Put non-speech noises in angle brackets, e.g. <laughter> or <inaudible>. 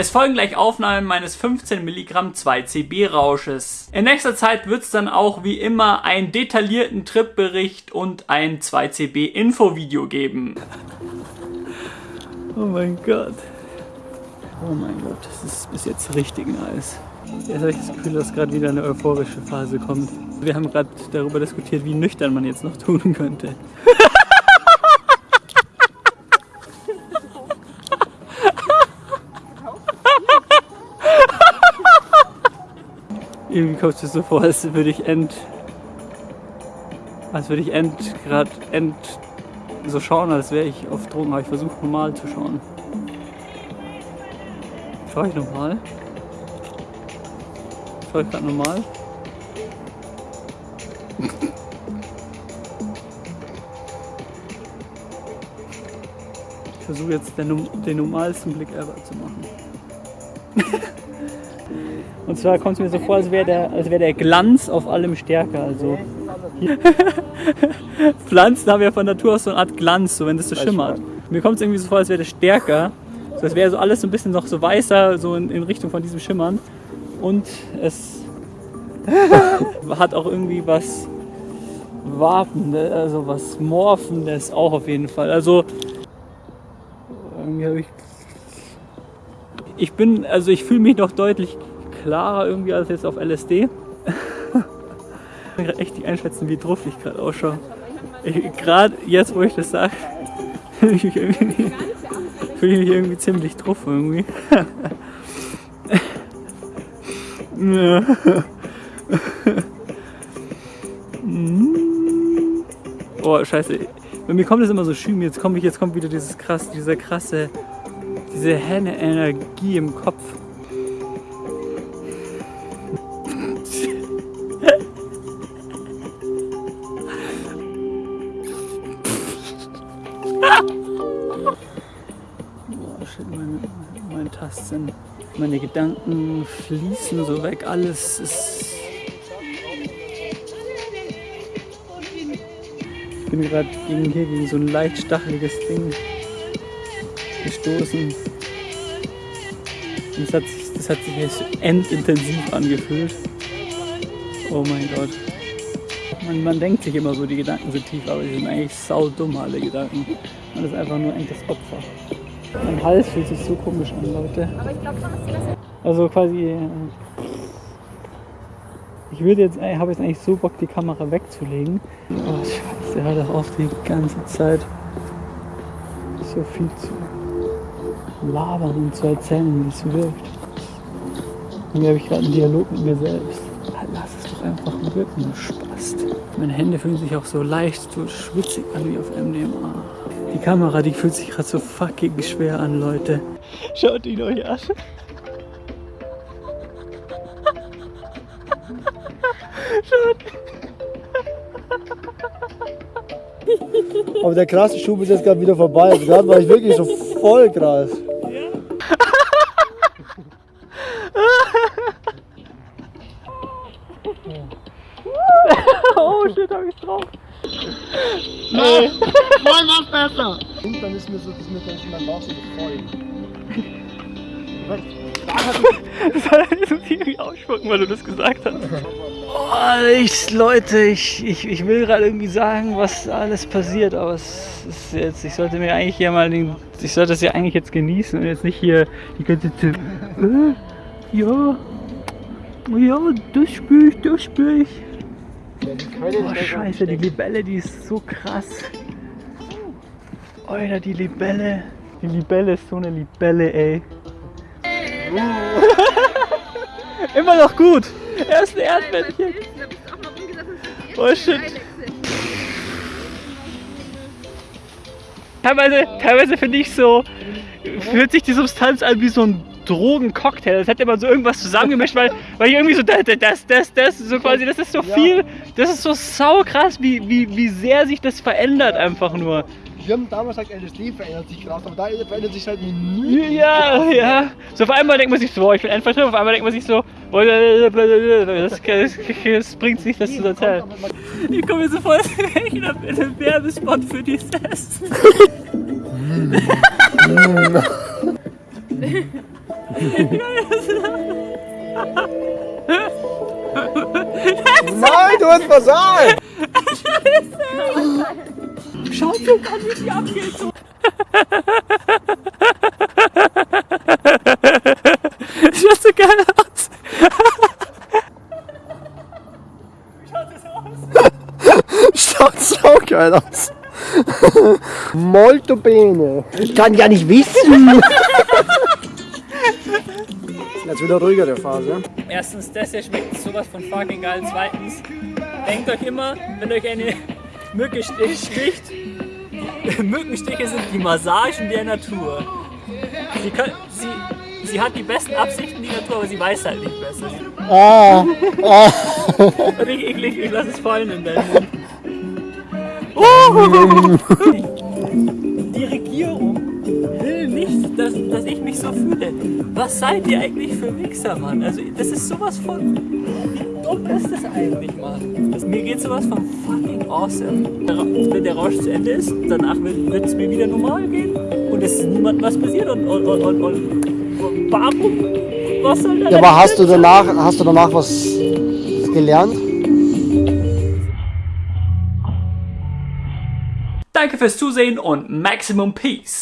Es folgen gleich Aufnahmen meines 15 Milligramm 2CB Rausches. In nächster Zeit wird es dann auch wie immer einen detaillierten Tripbericht und ein 2CB Infovideo geben. Oh mein Gott. Oh mein Gott, das ist bis jetzt richtig nice. Jetzt habe ich das Gefühl, dass gerade wieder eine euphorische Phase kommt. Wir haben gerade darüber diskutiert, wie nüchtern man jetzt noch tun könnte. <laughs> Irgendwie kommt es mir so vor, als würde ich end. Als würde ich end gerade end so schauen, als wäre ich auf Drogen, aber ich versuche normal zu schauen. Schau ich normal? Schau ich gerade normal? Ich versuche jetzt den, den normalsten Blick ever zu machen. <laughs> Und zwar kommt es mir so vor, als wäre der, wär der Glanz auf allem stärker. Also <laughs> Pflanzen haben ja von Natur aus so eine Art Glanz, so wenn das so schimmert. Mir kommt es irgendwie so vor, als wäre das stärker. So, als wäre so alles so ein bisschen noch so weißer, so in, in Richtung von diesem Schimmern. Und es <laughs> hat auch irgendwie was Wartendes, also was Morphendes auch auf jeden Fall. Also irgendwie habe ich. Ich bin, also ich fühle mich noch deutlich klarer irgendwie als jetzt auf LSD. ich kann gerade echt nicht einschätzen, wie drauf ich gerade ausschaue. Gerade jetzt, wo ich das sage, <laughs> fühle ich mich irgendwie, fühl ich mich irgendwie ziemlich drauf irgendwie. <laughs> oh, scheiße. Bei mir kommt das immer so schön. Jetzt kommt, jetzt kommt wieder dieses krass, dieser krasse, diese helle Energie im Kopf. Tastsinn. Meine Gedanken fließen so weg, alles ist. Ich bin gerade gegen hier gegen so ein leicht stacheliges Ding gestoßen. Und das hat das hat sich jetzt endintensiv angefühlt. Oh mein Gott. Man, man denkt sich immer so, die Gedanken sind tief, aber die sind eigentlich saudumm, alle Gedanken. Man ist einfach nur echtes Opfer. Mein Hals fühlt sich so komisch an, Leute. Aber ich glaube schon, dass die das. Also quasi. Äh, ich würde jetzt, ich habe jetzt eigentlich so Bock, die Kamera wegzulegen. Oh Scheiße, hör doch auf die ganze Zeit so viel zu labern und zu erzählen, wie es wirkt. Irgendwie habe ich gerade einen Dialog mit mir selbst. Lass es doch einfach wirken, Spast. Meine Hände fühlen sich auch so leicht, so schwitzig an wie auf MDMA. Die Kamera, die fühlt sich gerade so fucking schwer an, Leute. Schaut ihn euch an. Schaut. Aber der krasse Schub ist jetzt gerade wieder vorbei. Also gerade war ich wirklich so voll krass. Oh shit, hab ich drauf. Nee. Voll noch besser. Und dann ist mir so, dass mir dann mein Bauch so voll. Das muss ich irgendwie ausspucken, weil du das gesagt hast. Oh, ich, Leute, ich, ich, ich will gerade irgendwie sagen, was alles passiert, aber es ist jetzt, ich sollte mir eigentlich hier mal den, ich sollte das ja eigentlich jetzt genießen und jetzt nicht hier die ganze Zeit, äh, ja, ja, das spüre ich, das spüre ich. Oh scheiße, die Libelle, die ist so krass. Alter, die Libelle. Die Libelle ist so eine Libelle, ey. <laughs> Immer noch gut. Erste Erdmännchen. Oh shit. Teilweise, teilweise finde ich so, fühlt sich die Substanz an wie so ein Drogencocktail. Das hätte man so irgendwas zusammengemischt, weil, weil ich irgendwie so das, das, das, das, so quasi, das ist so viel, das ist so sau krass, wie, wie, wie sehr sich das verändert einfach nur. Wir haben damals gesagt, LSD verändert sich krass, aber da verändert sich halt nie. Ja, ja. So auf einmal denkt man sich so, boah, ich bin einfach drin, auf einmal denkt man sich so, boah, das, das, das bringt sich das zu erzählen. Ich komme mir so vor, als <laughs> wäre ich in einem Werbespot für die Test. <laughs> <laughs> Nein, du hast versagt! Schaut dir an, wie die abgeht. So. Schaut so geil aus. Schaut so geil aus. Molto bene. Ich kann ja nicht wissen. Jetzt wieder ruhigere Phase. Erstens, das hier schmeckt sowas von fucking geil. Zweitens, denkt euch immer, wenn euch eine Mücke stich- sticht, <laughs> Mückenstiche sind die Massagen der Natur. Sie, können, sie, sie hat die besten Absichten, die Natur, aber sie weiß halt nicht besser. Ah, ah. <laughs> Richtig eklig, ich lass es fallen in deinen Mund. Oh! <laughs> Die Regierung will dass, dass ich mich so fühle. Was seid ihr eigentlich für Wichser, Mann? Also, das ist sowas von. Wie dumm ist das eigentlich, Mann? Das, mir geht sowas von fucking awesome. Wenn der Rausch zu Ende ist, danach wird es mir wieder normal gehen und es ist niemandem was passiert und, und, und, und, und warum? Was soll da Ja, aber hast du danach, hast du danach was gelernt? Danke fürs Zusehen und Maximum Peace.